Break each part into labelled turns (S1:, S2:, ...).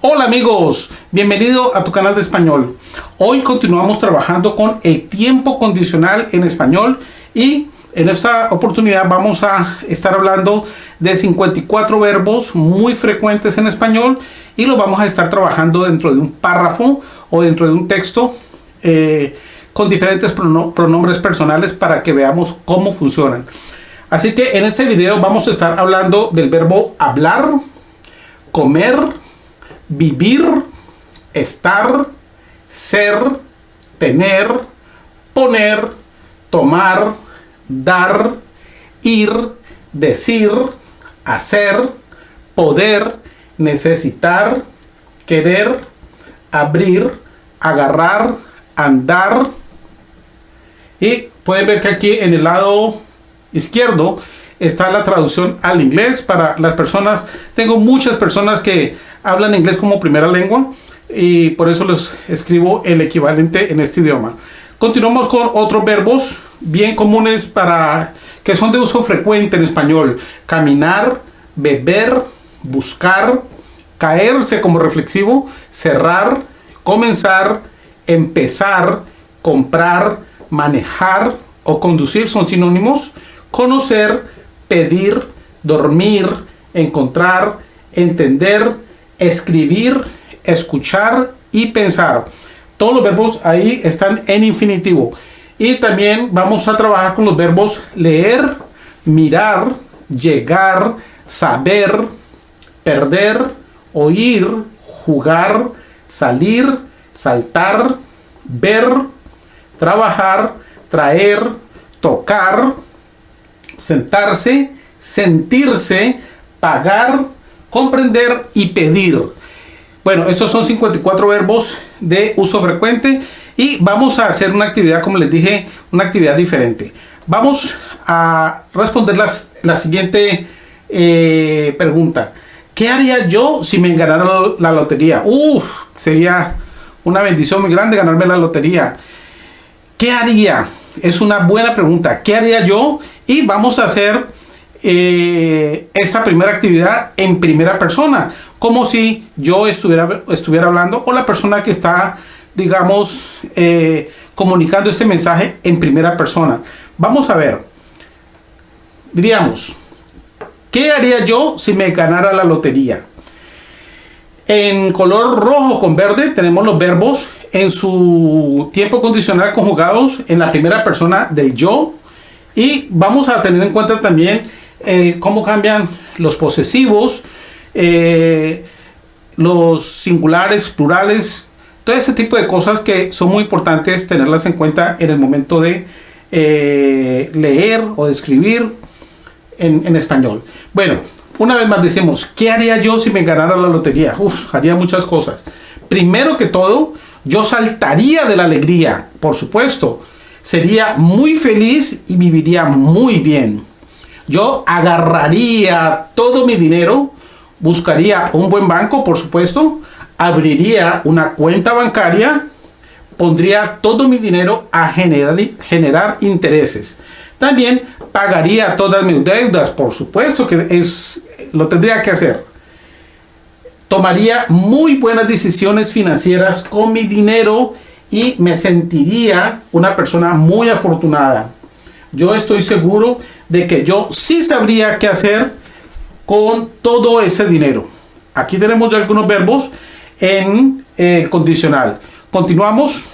S1: Hola amigos, bienvenido a tu canal de español. Hoy continuamos trabajando con el tiempo condicional en español y en esta oportunidad vamos a estar hablando de 54 verbos muy frecuentes en español y lo vamos a estar trabajando dentro de un párrafo o dentro de un texto eh, con diferentes pronombres personales para que veamos cómo funcionan. Así que en este video vamos a estar hablando del verbo hablar, comer, vivir, estar, ser, tener, poner, tomar, dar, ir, decir, hacer, poder, necesitar, querer, abrir, agarrar, andar. Y pueden ver que aquí en el lado izquierdo está la traducción al inglés para las personas. Tengo muchas personas que hablan inglés como primera lengua y por eso les escribo el equivalente en este idioma. Continuamos con otros verbos bien comunes para que son de uso frecuente en español. Caminar, beber, buscar, caerse como reflexivo, cerrar, comenzar, empezar, comprar, manejar o conducir son sinónimos. Conocer, pedir, dormir, encontrar, entender, escribir, escuchar y pensar. Todos los verbos ahí están en infinitivo. Y también vamos a trabajar con los verbos leer, mirar, llegar, saber, perder, oír, jugar, salir, saltar, ver, trabajar, traer, tocar, sentarse, sentirse, pagar, comprender y pedir. Bueno, estos son 54 verbos de uso frecuente y vamos a hacer una actividad, como les dije, una actividad diferente. Vamos a responder la siguiente eh, pregunta. ¿Qué haría yo si me ganara la lotería? Uf, sería una bendición muy grande ganarme la lotería. ¿Qué haría? Es una buena pregunta. ¿Qué haría yo? Y vamos a hacer eh, esta primera actividad en primera persona, como si yo estuviera, estuviera hablando o la persona que está, digamos, eh, comunicando este mensaje en primera persona. Vamos a ver, diríamos, ¿qué haría yo si me ganara la lotería? En color rojo con verde tenemos los verbos en su tiempo condicional conjugados en la primera persona del yo y vamos a tener en cuenta también cómo cambian los posesivos, eh, los singulares, plurales, todo ese tipo de cosas que son muy importantes tenerlas en cuenta en el momento de eh, leer o de escribir en, español. Bueno, una vez más decimos, ¿qué haría yo si me ganara la lotería? Haría muchas cosas. Primero que todo, yo saltaría de la alegría, por supuesto. Sería muy feliz y viviría muy bien yo agarraría todo mi dinero, buscaría un buen banco, por supuesto, abriría una cuenta bancaria, pondría todo mi dinero a generar, generar intereses. También pagaría todas mis deudas, por supuesto que es, lo tendría que hacer. Tomaría muy buenas decisiones financieras con mi dinero y me sentiría una persona muy afortunada. Yo estoy seguro de que yo sí sabría qué hacer con todo ese dinero. Aquí tenemos algunos verbos en el condicional. Continuamos.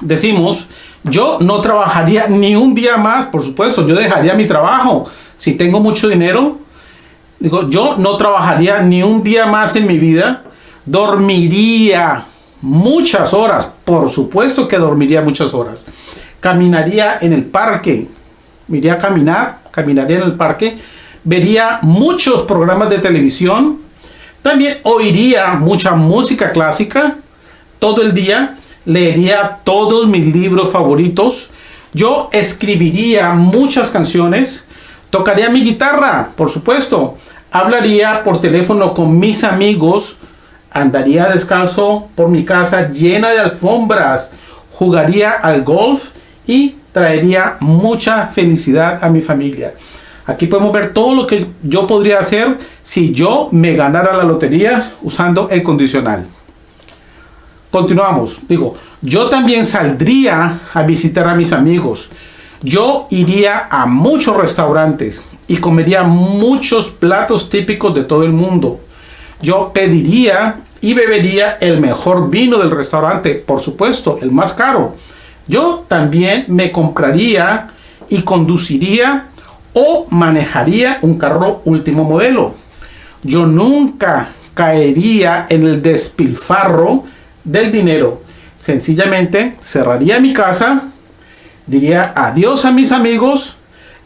S1: Decimos, yo no trabajaría ni un día más, por supuesto, yo dejaría mi trabajo. Si tengo mucho dinero, digo, yo no trabajaría ni un día más en mi vida. Dormiría muchas horas, por supuesto que dormiría muchas horas. Caminaría en el parque, iría a caminar, caminaría en el parque, vería muchos programas de televisión, también oiría mucha música clásica. Todo el día, leería todos mis libros favoritos, yo escribiría muchas canciones, tocaría mi guitarra, por supuesto, hablaría por teléfono con mis amigos, andaría descalzo por mi casa llena de alfombras, jugaría al golf y traería mucha felicidad a mi familia. Aquí podemos ver todo lo que yo podría hacer si yo me ganara la lotería usando el condicional. Continuamos. Digo, yo también saldría a visitar a mis amigos. Yo iría a muchos restaurantes y comería muchos platos típicos de todo el mundo. Yo pediría y bebería el mejor vino del restaurante, por supuesto, el más caro. Yo también me compraría y conduciría o manejaría un carro último modelo. Yo nunca caería en el despilfarro del dinero. Sencillamente cerraría mi casa, diría adiós a mis amigos,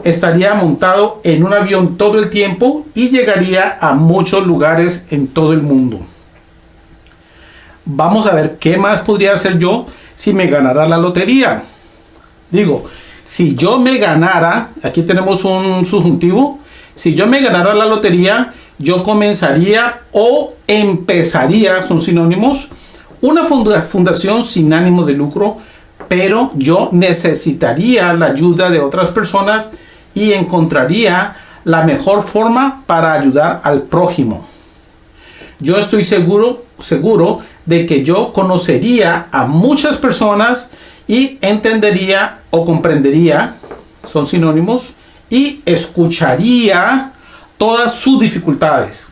S1: estaría montado en un avión todo el tiempo y llegaría a muchos lugares en todo el mundo. Vamos a ver qué más podría hacer yo si me ganara la lotería. Digo, si yo me ganara, aquí tenemos un subjuntivo, si yo me ganara la lotería, yo comenzaría o empezaría, son sinónimos, una fundación sin ánimo de lucro, pero yo necesitaría la ayuda de otras personas y encontraría la mejor forma para ayudar al prójimo. Yo estoy seguro, seguro de que yo conocería a muchas personas y entendería o comprendería, son sinónimos, y escucharía todas sus dificultades.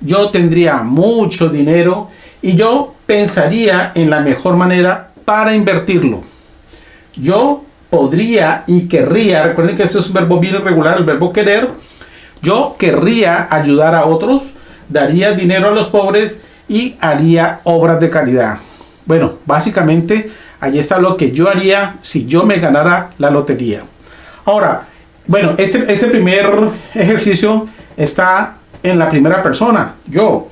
S1: Yo tendría mucho dinero y yo pensaría en la mejor manera para invertirlo. Yo podría y querría, recuerden que ese es un verbo bien irregular, el verbo querer, yo querría ayudar a otros, daría dinero a los pobres y haría obras de caridad. Bueno, básicamente ahí está lo que yo haría si yo me ganara la lotería. Ahora, bueno, este, este primer ejercicio está en la primera persona, yo.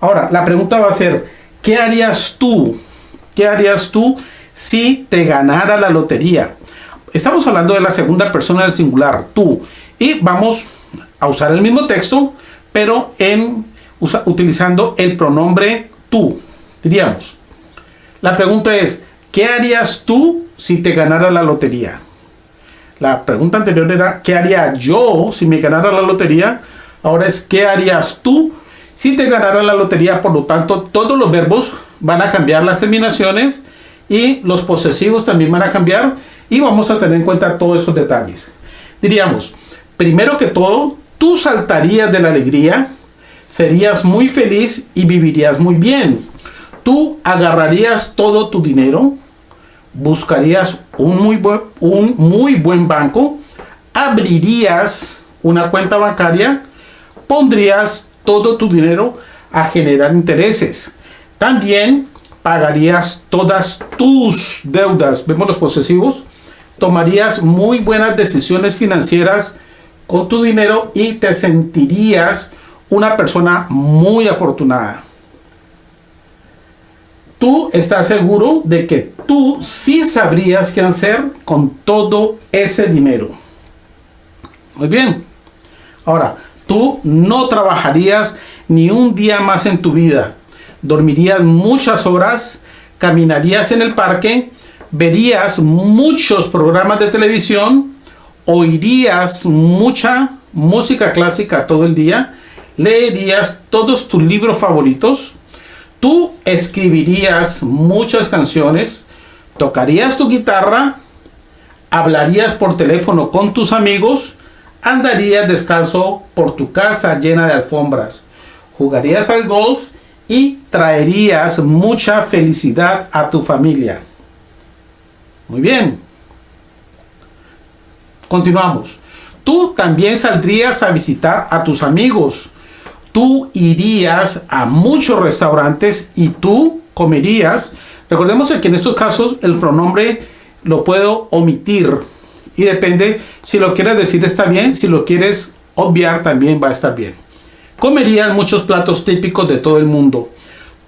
S1: Ahora, la pregunta va a ser, ¿qué harías tú? ¿Qué harías tú si te ganara la lotería? Estamos hablando de la segunda persona del singular, tú. Y vamos a usar el mismo texto, pero en utilizando el pronombre tú. Diríamos, la pregunta es, ¿qué harías tú si te ganara la lotería? La pregunta anterior era, ¿qué haría yo si me ganara la lotería? Ahora es, ¿qué harías tú si te ganara la lotería? Por lo tanto, todos los verbos van a cambiar las terminaciones y los posesivos también van a cambiar y vamos a tener en cuenta todos esos detalles. Diríamos, primero que todo, tú saltarías de la alegría serías muy feliz y vivirías muy bien. Tú agarrarías todo tu dinero, buscarías un muy buen, un muy buen banco, abrirías una cuenta bancaria, pondrías todo tu dinero a generar intereses. También pagarías todas tus deudas, vemos los posesivos, tomarías muy buenas decisiones financieras con tu dinero y te sentirías una persona muy afortunada. Tú estás seguro de que tú sí sabrías qué hacer con todo ese dinero. Muy bien. Ahora, tú no trabajarías ni un día más en tu vida. Dormirías muchas horas, caminarías en el parque, verías muchos programas de televisión, oirías mucha música clásica todo el día, leerías todos tus libros favoritos, tú escribirías muchas canciones, tocarías tu guitarra, hablarías por teléfono con tus amigos, andarías descalzo por tu casa llena de alfombras, jugarías al golf y traerías mucha felicidad a tu familia. Muy bien. Continuamos. Tú también saldrías a visitar a tus amigos, tú irías a muchos restaurantes y tú comerías. Recordemos que en estos casos el pronombre lo puedo omitir y depende si lo quieres decir está bien, si lo quieres obviar también va a estar bien. Comerías muchos platos típicos de todo el mundo.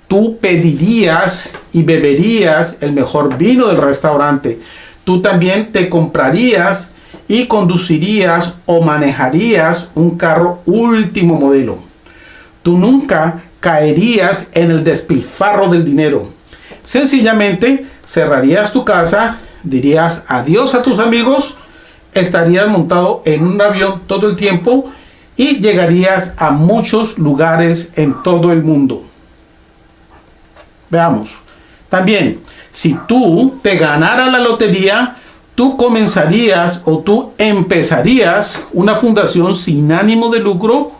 S1: Tú pedirías y beberías el mejor vino del restaurante. Tú también te comprarías y conducirías o manejarías un carro último modelo tú nunca caerías en el despilfarro del dinero. Sencillamente cerrarías tu casa, dirías adiós a tus amigos, estarías montado en un avión todo el tiempo y llegarías a muchos lugares en todo el mundo. Veamos. También, si tú te ganaras la lotería, tú comenzarías o tú empezarías una fundación sin ánimo de lucro,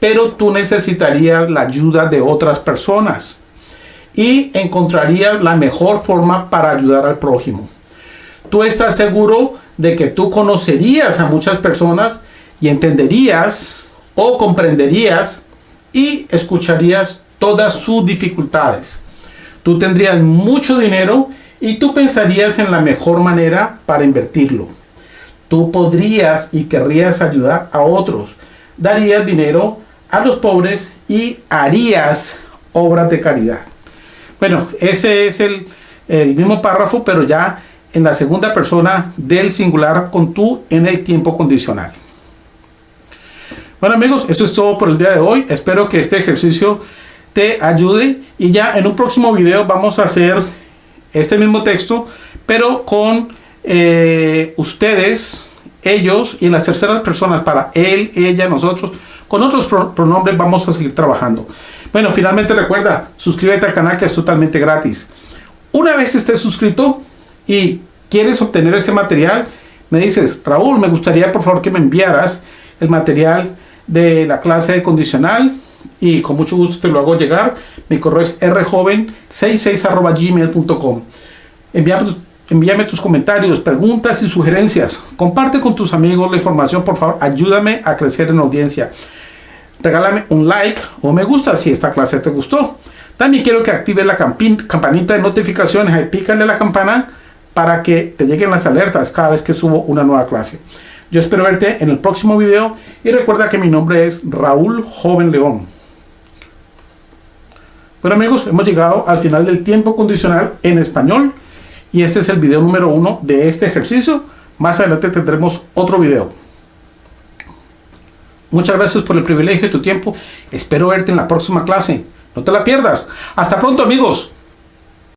S1: pero tú necesitarías la ayuda de otras personas y encontrarías la mejor forma para ayudar al prójimo. Tú estás seguro de que tú conocerías a muchas personas y entenderías o comprenderías y escucharías todas sus dificultades. Tú tendrías mucho dinero y tú pensarías en la mejor manera para invertirlo. Tú podrías y querrías ayudar a otros. Darías dinero a los pobres y harías obras de caridad. Bueno, ese es el, el mismo párrafo, pero ya en la segunda persona del singular con tú en el tiempo condicional. Bueno amigos, eso es todo por el día de hoy. Espero que este ejercicio te ayude y ya en un próximo video vamos a hacer este mismo texto, pero con eh, ustedes, ellos y las terceras personas para él, ella, nosotros. Con otros pronombres vamos a seguir trabajando. Bueno, finalmente recuerda, suscríbete al canal que es totalmente gratis. Una vez estés suscrito y quieres obtener ese material, me dices, Raúl, me gustaría por favor que me enviaras el material de la clase de condicional y con mucho gusto te lo hago llegar. Mi correo es rjoven66 gmail.com. Envíame, envíame tus comentarios, preguntas y sugerencias. Comparte con tus amigos la información, por favor. Ayúdame a crecer en audiencia. Regálame un like o me gusta si esta clase te gustó. También quiero que actives la campanita de notificaciones. Ahí pícale la campana para que te lleguen las alertas cada vez que subo una nueva clase. Yo espero verte en el próximo video y recuerda que mi nombre es Raúl Joven León. Bueno amigos, hemos llegado al final del tiempo condicional en español y este es el video número uno de este ejercicio. Más adelante tendremos otro video. Muchas gracias por el privilegio de tu tiempo. Espero verte en la próxima clase. No te la pierdas. Hasta pronto amigos.